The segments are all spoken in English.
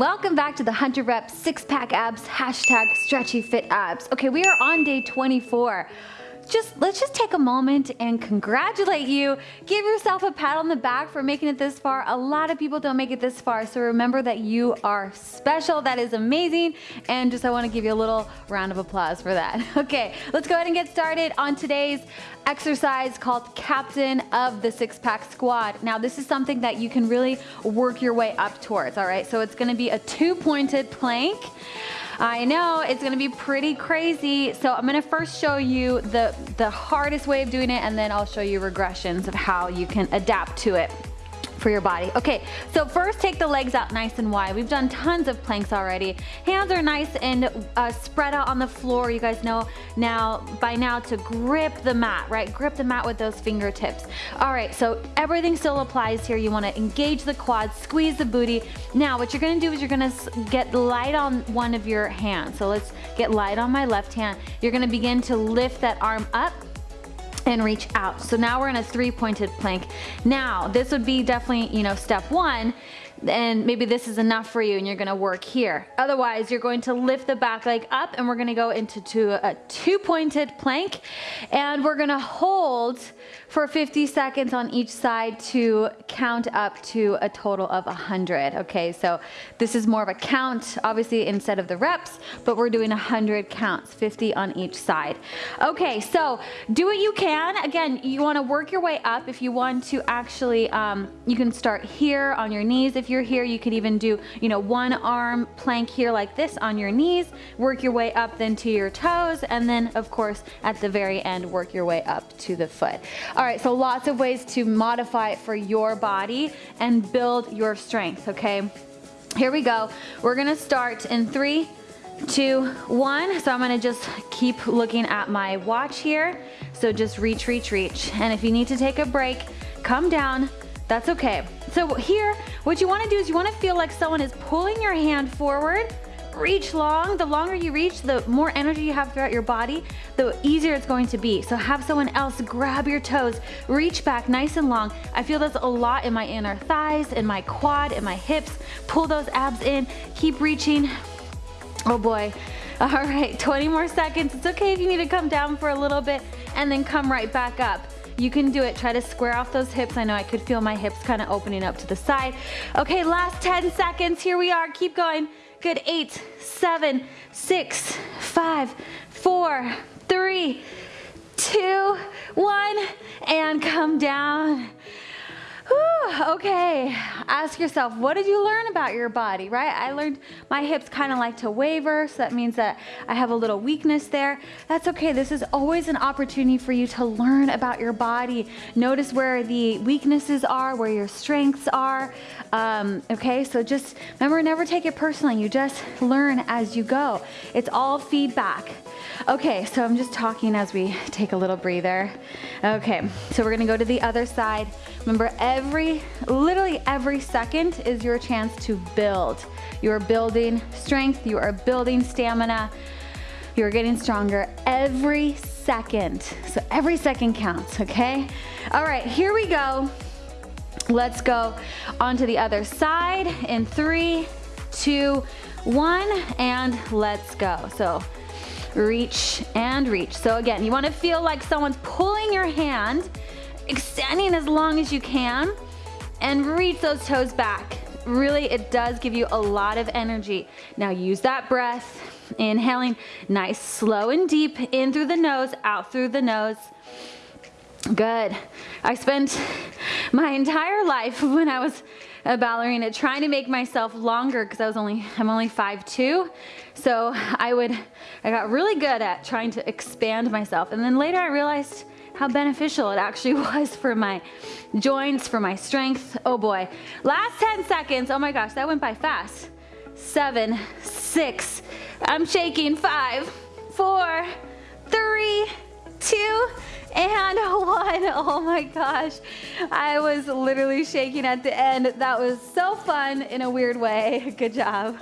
welcome back to the 100 Reps Six Pack Abs hashtag Stretchy Fit Abs. Okay, we are on day 24 just let's just take a moment and congratulate you. Give yourself a pat on the back for making it this far. A lot of people don't make it this far, so remember that you are special. That is amazing. And just I wanna give you a little round of applause for that. Okay, let's go ahead and get started on today's exercise called Captain of the Six Pack Squad. Now this is something that you can really work your way up towards, all right? So it's gonna be a two pointed plank. I know, it's gonna be pretty crazy. So I'm gonna first show you the, the hardest way of doing it and then I'll show you regressions of how you can adapt to it for your body. Okay, so first take the legs out nice and wide. We've done tons of planks already. Hands are nice and uh, spread out on the floor. You guys know now by now to grip the mat, right? Grip the mat with those fingertips. All right, so everything still applies here. You wanna engage the quads, squeeze the booty. Now what you're gonna do is you're gonna get light on one of your hands. So let's get light on my left hand. You're gonna begin to lift that arm up and reach out. So now we're in a three pointed plank. Now this would be definitely, you know, step one and maybe this is enough for you and you're gonna work here. Otherwise, you're going to lift the back leg up and we're gonna go into a two pointed plank and we're gonna hold for 50 seconds on each side to count up to a total of 100. Okay, so this is more of a count, obviously instead of the reps, but we're doing 100 counts, 50 on each side. Okay, so do what you can. Again, you wanna work your way up. If you want to actually, um, you can start here on your knees if you're here, you could even do, you know, one arm plank here like this on your knees, work your way up then to your toes, and then of course at the very end, work your way up to the foot. All right, so lots of ways to modify it for your body and build your strength, okay? Here we go. We're gonna start in three, two, one. So I'm gonna just keep looking at my watch here. So just reach, reach, reach. And if you need to take a break, come down, that's okay. So here, what you wanna do is you wanna feel like someone is pulling your hand forward, reach long. The longer you reach, the more energy you have throughout your body, the easier it's going to be. So have someone else grab your toes, reach back nice and long. I feel this a lot in my inner thighs, in my quad, in my hips. Pull those abs in, keep reaching. Oh boy. All right, 20 more seconds. It's okay if you need to come down for a little bit and then come right back up. You can do it. Try to square off those hips. I know I could feel my hips kind of opening up to the side. Okay, last 10 seconds. Here we are. Keep going. Good. Eight, seven, six, five, four, three, two, one, and come down. Whew, okay, ask yourself, what did you learn about your body, right? I learned my hips kind of like to waver, so that means that I have a little weakness there. That's okay, this is always an opportunity for you to learn about your body. Notice where the weaknesses are, where your strengths are, um, okay? So just remember, never take it personally. You just learn as you go. It's all feedback. Okay, so I'm just talking as we take a little breather. Okay, so we're gonna go to the other side. Remember, every, literally every second is your chance to build. You are building strength, you are building stamina, you're getting stronger every second. So every second counts, okay? All right, here we go. Let's go onto the other side in three, two, one, and let's go. So reach and reach. So again, you wanna feel like someone's pulling your hand, extending as long as you can, and reach those toes back. Really, it does give you a lot of energy. Now use that breath, inhaling nice, slow and deep, in through the nose, out through the nose. Good. I spent my entire life when I was a ballerina trying to make myself longer because I was only, I'm only 5'2". So I would, I got really good at trying to expand myself. And then later I realized how beneficial it actually was for my joints, for my strength. Oh boy. Last 10 seconds. Oh my gosh, that went by fast. Seven, six, I'm shaking. Five, four, three, two, and one. Oh my gosh. I was literally shaking at the end. That was so fun in a weird way. Good job.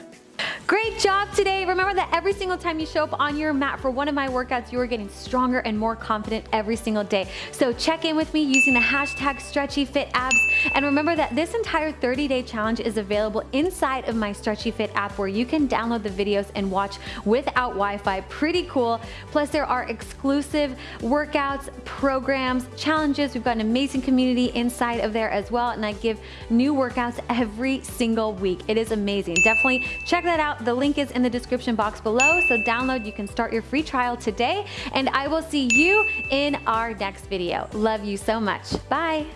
Great job today. Remember that every single time you show up on your mat for one of my workouts, you are getting stronger and more confident every single day. So check in with me using the hashtag StretchyFitAbs. And remember that this entire 30-day challenge is available inside of my Stretchy Fit app where you can download the videos and watch without Wi-Fi. Pretty cool. Plus there are exclusive workouts, programs, challenges. We've got an amazing community inside of there as well. And I give new workouts every single week. It is amazing. Definitely check that the link is in the description box below, so download, you can start your free trial today, and I will see you in our next video. Love you so much. Bye.